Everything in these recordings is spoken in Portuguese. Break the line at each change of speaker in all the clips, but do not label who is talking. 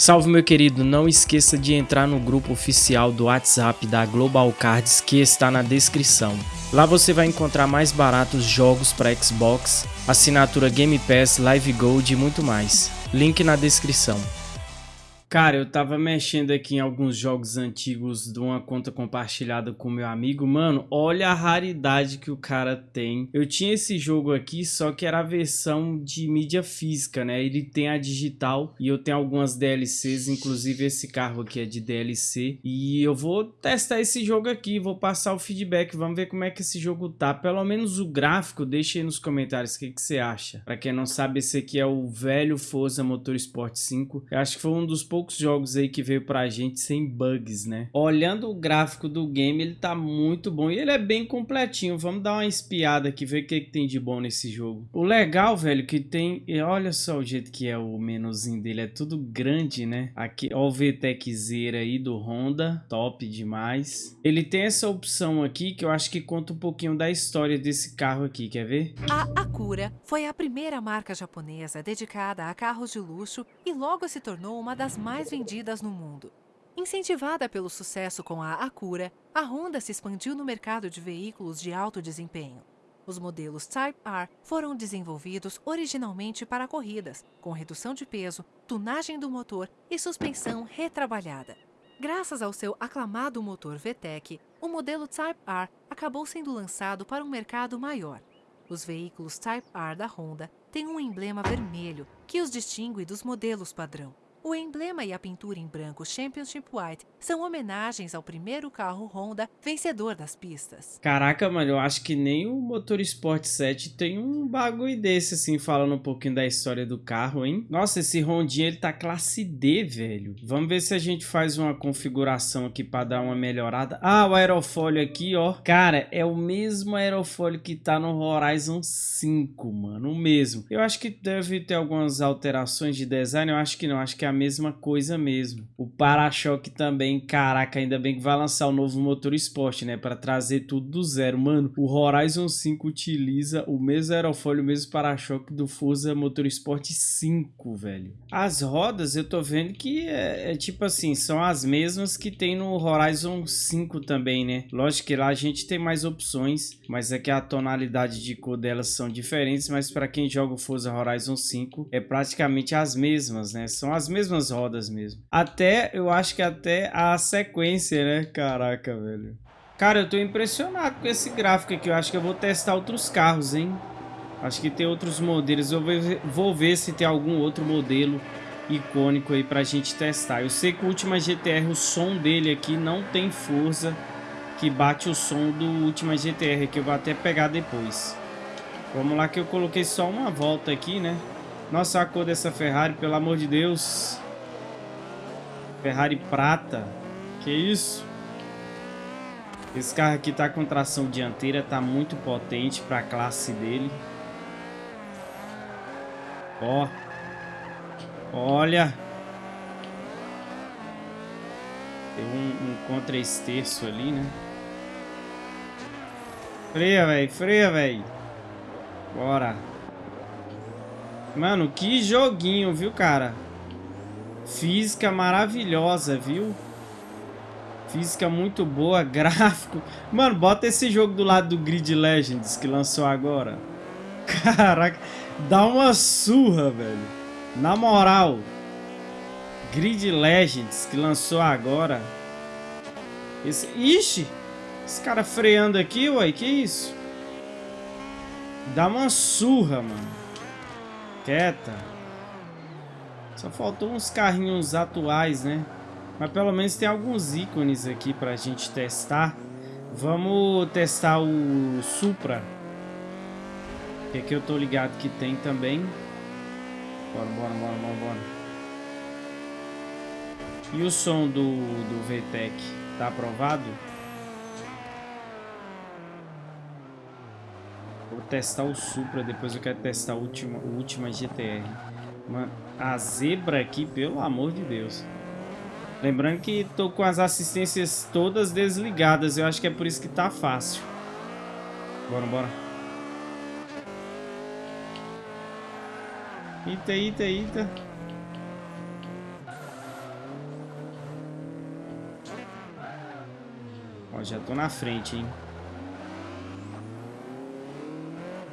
Salve meu querido, não esqueça de entrar no grupo oficial do WhatsApp da Global Cards que está na descrição. Lá você vai encontrar mais baratos jogos para Xbox, assinatura Game Pass, Live Gold e muito mais. Link na descrição. Cara, eu tava mexendo aqui em alguns jogos antigos de uma conta compartilhada com meu amigo. Mano, olha a raridade que o cara tem. Eu tinha esse jogo aqui, só que era a versão de mídia física, né? Ele tem a digital e eu tenho algumas DLCs, inclusive esse carro aqui é de DLC. E eu vou testar esse jogo aqui, vou passar o feedback, vamos ver como é que esse jogo tá. Pelo menos o gráfico, deixa aí nos comentários o que, que você acha. Pra quem não sabe, esse aqui é o velho Forza Motorsport 5. Eu acho que foi um dos poucos poucos jogos aí que veio pra gente sem bugs, né? Olhando o gráfico do game, ele tá muito bom e ele é bem completinho. Vamos dar uma espiada aqui, ver o que, que tem de bom nesse jogo. O legal, velho, que tem... Olha só o jeito que é o menuzinho dele, é tudo grande, né? Aqui, ó o VTECzeira aí do Honda, top demais. Ele tem essa opção aqui que eu acho que conta um pouquinho da história desse carro aqui, quer ver?
A Acura foi a primeira marca japonesa dedicada a carros de luxo e logo se tornou uma das mais vendidas no mundo. Incentivada pelo sucesso com a Acura, a Honda se expandiu no mercado de veículos de alto desempenho. Os modelos Type R foram desenvolvidos originalmente para corridas, com redução de peso, tunagem do motor e suspensão retrabalhada. Graças ao seu aclamado motor VTEC, o modelo Type R acabou sendo lançado para um mercado maior. Os veículos Type R da Honda têm um emblema vermelho que os distingue dos modelos padrão. O emblema e a pintura em branco Championship White são homenagens ao primeiro carro Honda vencedor das pistas.
Caraca, mano, eu acho que nem o Motor Sport 7 tem um bagulho desse, assim, falando um pouquinho da história do carro, hein? Nossa, esse Rondinha, ele tá classe D, velho. Vamos ver se a gente faz uma configuração aqui pra dar uma melhorada. Ah, o aerofólio aqui, ó. Cara, é o mesmo aerofólio que tá no Horizon 5, mano, o mesmo. Eu acho que deve ter algumas alterações de design, eu acho que não, acho que é a mesma coisa mesmo. O para-choque também, caraca, ainda bem que vai lançar o novo motor esporte, né? Para trazer tudo do zero. Mano, o Horizon 5 utiliza o mesmo aerofólio, o mesmo para-choque do Forza Motorsport 5, velho. As rodas, eu tô vendo que é, é, tipo assim, são as mesmas que tem no Horizon 5 também, né? Lógico que lá a gente tem mais opções, mas é que a tonalidade de cor delas são diferentes, mas para quem joga o Forza Horizon 5 é praticamente as mesmas, né? São as mesmas mesmas rodas mesmo. Até, eu acho que até a sequência, né? Caraca, velho. Cara, eu tô impressionado com esse gráfico aqui. Eu acho que eu vou testar outros carros, hein? Acho que tem outros modelos. Eu vou ver, se tem algum outro modelo icônico aí pra gente testar. Eu sei que o Ultima GTR, o som dele aqui não tem força que bate o som do Ultima GTR, que eu vou até pegar depois. Vamos lá que eu coloquei só uma volta aqui, né? Nossa, a cor dessa Ferrari, pelo amor de Deus. Ferrari prata. Que isso? Esse carro aqui tá com tração dianteira, tá muito potente para a classe dele. Ó. Olha. Tem um, um contra-esterço ali, né? Freia, velho. Freia, velho. Bora. Mano, que joguinho, viu, cara? Física maravilhosa, viu? Física muito boa, gráfico. Mano, bota esse jogo do lado do Grid Legends que lançou agora. Caraca, dá uma surra, velho. Na moral. Grid Legends que lançou agora. Esse... Ixi! Esse cara freando aqui, uai, que isso? Dá uma surra, mano quieta. Só faltou uns carrinhos atuais, né? Mas pelo menos tem alguns ícones aqui pra gente testar. Vamos testar o Supra. Que aqui eu tô ligado que tem também. Bora, bora, bora, bora, bora. E o som do, do VTEC? Tá aprovado? testar o Supra, depois eu quero testar o última, o Ultima GTR. Mano, a zebra aqui, pelo amor de Deus. Lembrando que tô com as assistências todas desligadas, eu acho que é por isso que tá fácil. Bora, bora. Eita, eita, eita. Ó, já tô na frente, hein.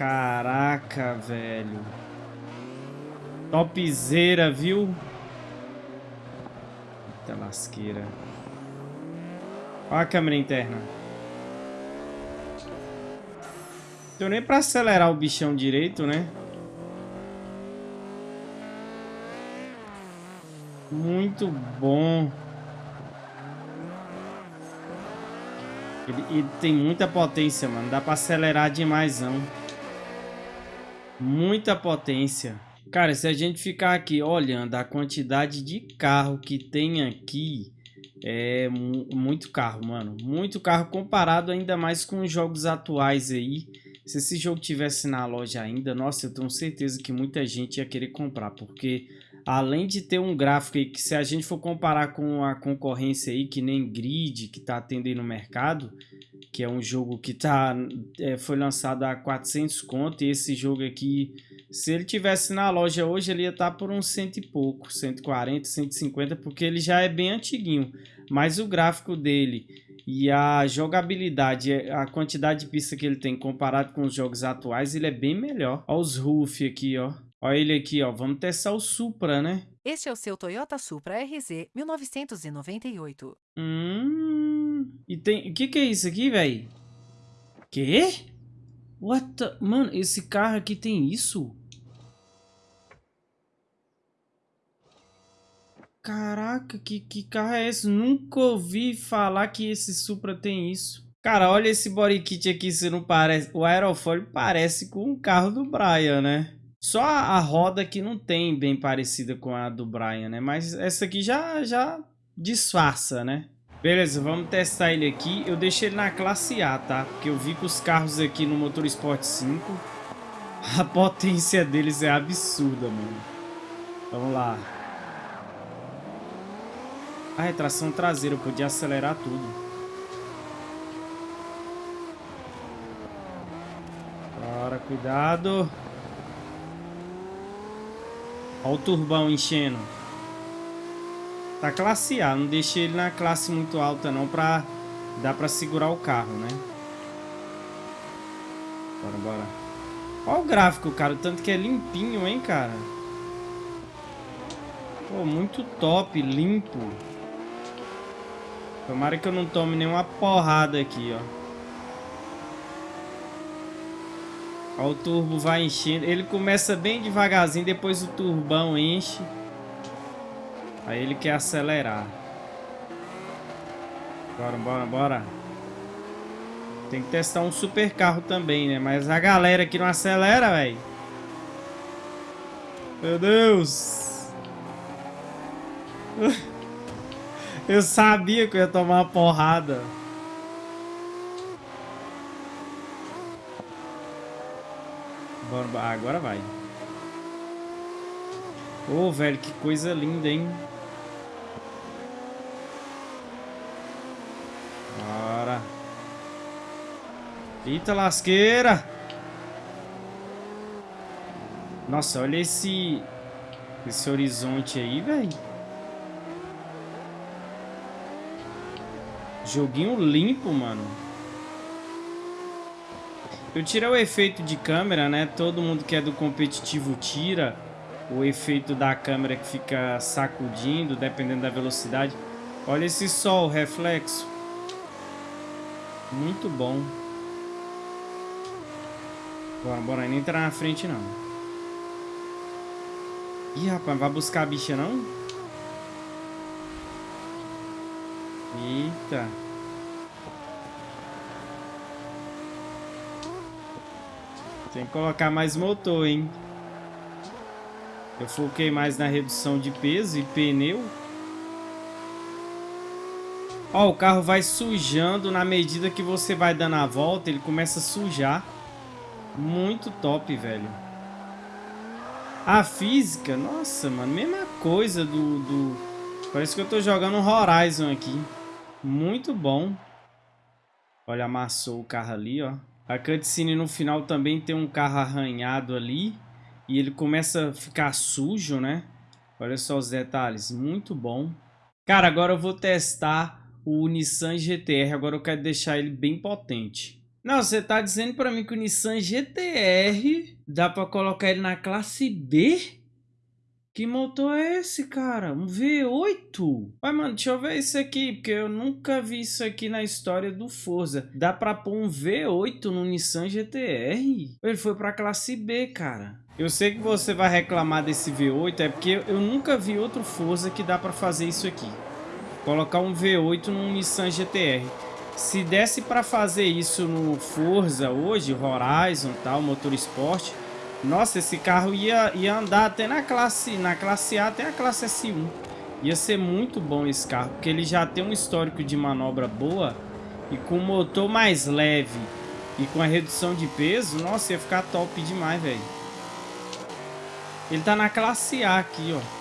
Caraca, velho. Topzera, viu? Eita lasqueira. Olha a câmera interna. Deu nem pra acelerar o bichão direito, né? Muito bom. Ele, ele, tem muita potência, mano. Dá pra acelerar demais, não. Muita potência. Cara, se a gente ficar aqui olhando a quantidade de carro que tem aqui, é muito carro, mano. Muito carro comparado ainda mais com os jogos atuais aí. Se esse jogo tivesse na loja ainda, nossa, eu tenho certeza que muita gente ia querer comprar, porque além de ter um gráfico aí que se a gente for comparar com a concorrência aí, que nem Grid, que tá atendendo no mercado, que é um jogo que tá, é, foi lançado a 400 conto, e esse jogo aqui, se ele tivesse na loja hoje, ele ia estar tá por uns cento e pouco, 140, 150, porque ele já é bem antiguinho, mas o gráfico dele e a jogabilidade, a quantidade de pista que ele tem comparado com os jogos atuais, ele é bem melhor. Olha os roof aqui, ó. Olha ele aqui, ó. Vamos testar o Supra, né?
Este é o seu Toyota Supra RZ 1998.
Hum. E tem. O que, que é isso aqui, velho? Quê? What the... Mano, esse carro aqui tem isso? Caraca, que, que carro é esse? Nunca ouvi falar que esse Supra tem isso. Cara, olha esse body kit aqui, se não parece... O aerofólio parece com o carro do Brian, né? Só a roda que não tem bem parecida com a do Brian, né? Mas essa aqui já, já disfarça, né? Beleza, vamos testar ele aqui. Eu deixei ele na classe A, tá? Porque eu vi que os carros aqui no Motor Sport 5, a potência deles é absurda, mano. Vamos lá. A retração traseira, eu podia acelerar tudo. Bora, cuidado. Olha o turbão enchendo. Tá classe A, não deixei ele na classe muito alta não pra... Dá pra segurar o carro, né? Bora, bora. Olha o gráfico, cara. O tanto que é limpinho, hein, cara. Pô, muito top, limpo. Tomara que eu não tome nenhuma porrada aqui, ó. Ó, o turbo vai enchendo. Ele começa bem devagarzinho, depois o turbão enche. Aí ele quer acelerar. Bora, bora, bora. Tem que testar um super carro também, né? Mas a galera aqui não acelera, velho. Meu Deus. Eu sabia que eu ia tomar uma porrada. Agora vai. Ô, oh, velho, que coisa linda, hein? Bora. Eita lasqueira! Nossa, olha esse... Esse horizonte aí, velho. Joguinho limpo, mano. Eu tirei o efeito de câmera, né? Todo mundo que é do competitivo tira o efeito da câmera que fica sacudindo, dependendo da velocidade. Olha esse sol reflexo. Muito bom. Bora, bora. Nem entrar na frente, não. Ih, rapaz, vai buscar a bicha, não? Eita. Tem que colocar mais motor, hein? Eu foquei mais na redução de peso e pneu. Ó, o carro vai sujando na medida que você vai dando a volta, ele começa a sujar. Muito top, velho. A física, nossa, mano, mesma coisa do, do... Parece que eu tô jogando Horizon aqui. Muito bom. Olha, amassou o carro ali, ó. A cutscene no final também tem um carro arranhado ali. E ele começa a ficar sujo, né? Olha só os detalhes. Muito bom. Cara, agora eu vou testar o Nissan GTR. Agora eu quero deixar ele bem potente. Não, você tá dizendo para mim que o Nissan GTR dá para colocar ele na classe B? Que motor é esse, cara? Um V8? Vai, mano, deixa eu ver isso aqui, porque eu nunca vi isso aqui na história do Forza. Dá pra pôr um V8 no Nissan GTR? Ele foi pra classe B, cara. Eu sei que você vai reclamar desse V8, é porque eu nunca vi outro Forza que dá pra fazer isso aqui. Colocar um V8 no Nissan GTR. Se desse pra fazer isso no Forza hoje, Horizon tal, Motor Esporte nossa, esse carro ia, ia andar até na classe, na classe A até a classe S1. Ia ser muito bom esse carro, porque ele já tem um histórico de manobra boa e com motor mais leve e com a redução de peso, nossa, ia ficar top demais, velho. Ele tá na classe A aqui, ó.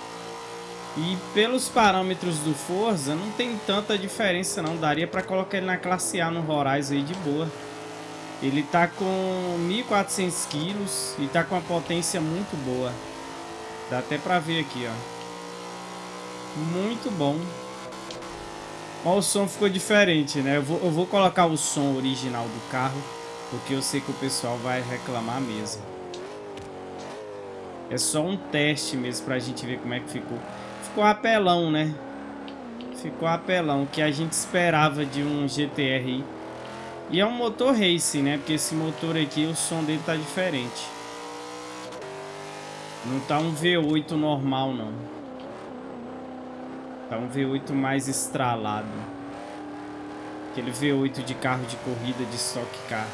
E pelos parâmetros do Forza, não tem tanta diferença não. Daria pra colocar ele na classe A no Horizon aí de boa. Ele tá com 1.400 quilos e tá com uma potência muito boa. Dá até pra ver aqui, ó. Muito bom. Ó, o som ficou diferente, né? Eu vou, eu vou colocar o som original do carro, porque eu sei que o pessoal vai reclamar mesmo. É só um teste mesmo pra gente ver como é que ficou. Ficou apelão, né? Ficou apelão, que a gente esperava de um GTR e é um motor racing, né? Porque esse motor aqui, o som dele tá diferente. Não tá um V8 normal, não. Tá um V8 mais estralado. Aquele V8 de carro de corrida de Stock Car.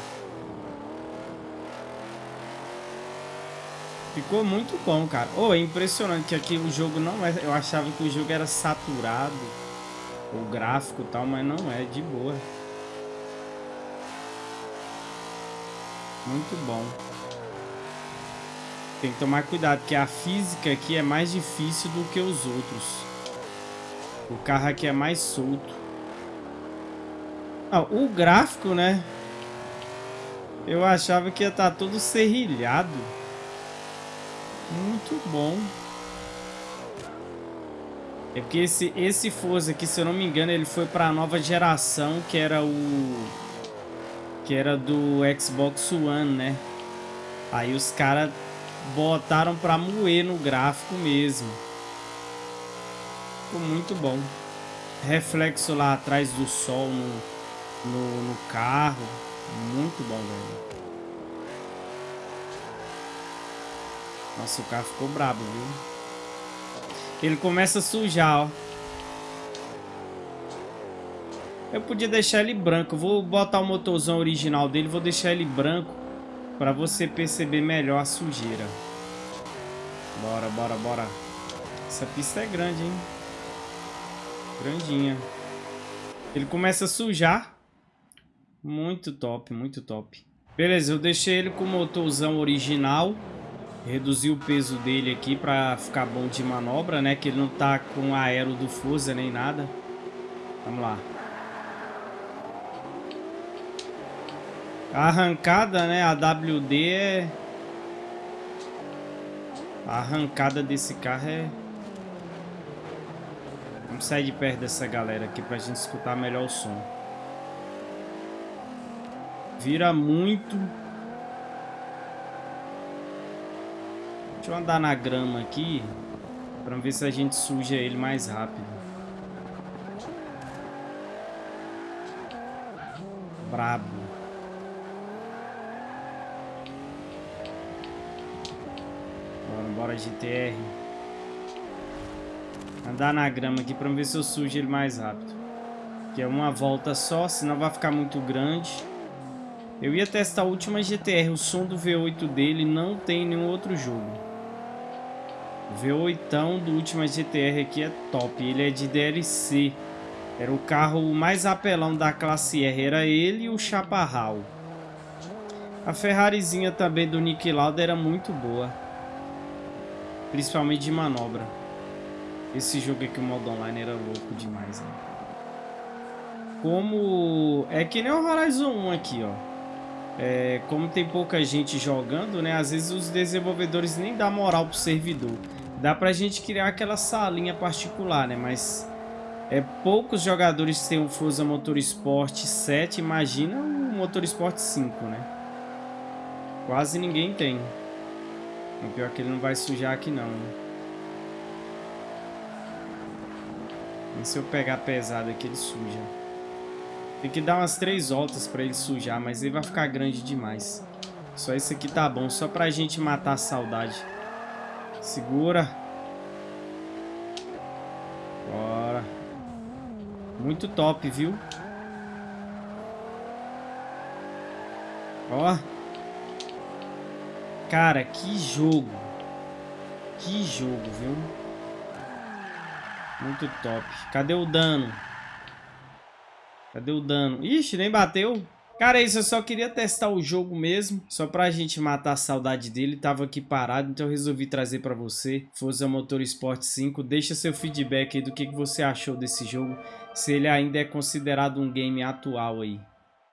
Ficou muito bom, cara. Oh, é impressionante que aqui o jogo não é... Eu achava que o jogo era saturado. O gráfico e tal, mas não é. De boa. Muito bom. Tem que tomar cuidado, que a física aqui é mais difícil do que os outros. O carro aqui é mais solto. Ah, o gráfico, né? Eu achava que ia estar tá todo serrilhado. Muito bom. É porque esse, esse Forza aqui, se eu não me engano, ele foi para a nova geração, que era o que era do Xbox One, né? Aí os caras botaram pra moer no gráfico mesmo. Ficou muito bom. Reflexo lá atrás do sol no, no, no carro. Muito bom, velho. Nossa, o carro ficou brabo, viu? Ele começa a sujar, ó. Eu podia deixar ele branco. vou botar o motorzão original dele, vou deixar ele branco para você perceber melhor a sujeira. Bora, bora, bora. Essa pista é grande, hein? Grandinha. Ele começa a sujar. Muito top, muito top. Beleza, eu deixei ele com o motorzão original. Reduzi o peso dele aqui para ficar bom de manobra, né? Que ele não tá com aero do Forza nem nada. Vamos lá. A arrancada, né? A WD é... A arrancada desse carro é... Vamos sair de perto dessa galera aqui pra gente escutar melhor o som. Vira muito. Deixa eu andar na grama aqui. Pra ver se a gente suja ele mais rápido. Brabo. Bora GTR. Andar na grama aqui pra ver se eu sujo ele mais rápido. Que é uma volta só, senão vai ficar muito grande. Eu ia testar a última GTR, o som do V8 dele não tem nenhum outro jogo. O V8 do última GTR aqui é top, ele é de DLC. Era o carro mais apelão da classe R, era ele e o Chaparral. A Ferrarizinha também do Nick Lauda era muito boa. Principalmente de manobra. Esse jogo aqui, o modo online, era louco demais, né? Como... É que nem o Horizon 1 aqui, ó. É, como tem pouca gente jogando, né? Às vezes os desenvolvedores nem dão moral pro servidor. Dá pra gente criar aquela salinha particular, né? Mas É poucos jogadores têm o Forza Motorsport 7, imagina o Motorsport 5, né? Quase ninguém tem. O pior é que ele não vai sujar aqui não, né? E se eu pegar pesado aqui, ele suja. Tem que dar umas três voltas pra ele sujar, mas ele vai ficar grande demais. Só esse aqui tá bom, só pra gente matar a saudade. Segura. Bora. Muito top, viu? Ó. Cara, que jogo. Que jogo, viu? Muito top. Cadê o dano? Cadê o dano? Ixi, nem bateu. Cara, isso, eu só queria testar o jogo mesmo, só pra gente matar a saudade dele, tava aqui parado, então eu resolvi trazer pra você, Forza Motorsport 5, deixa seu feedback aí do que, que você achou desse jogo, se ele ainda é considerado um game atual aí.